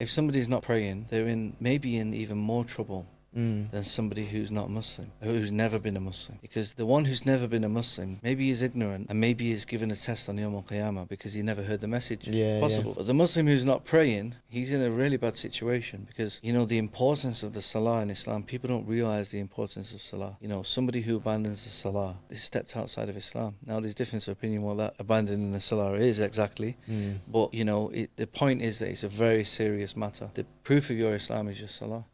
if somebody's not praying, they're in maybe in even more trouble Mm. than somebody who's not Muslim, who's never been a Muslim. Because the one who's never been a Muslim, maybe he's ignorant and maybe he's given a test on Yom Al Qiyamah because he never heard the message. Yeah, possible. But the Muslim who's not praying, he's in a really bad situation because, you know, the importance of the Salah in Islam, people don't realize the importance of Salah. You know, somebody who abandons the Salah they stepped outside of Islam. Now, there's difference of opinion what that abandoning the Salah is exactly. Mm. But, you know, it, the point is that it's a very serious matter. The proof of your Islam is your Salah.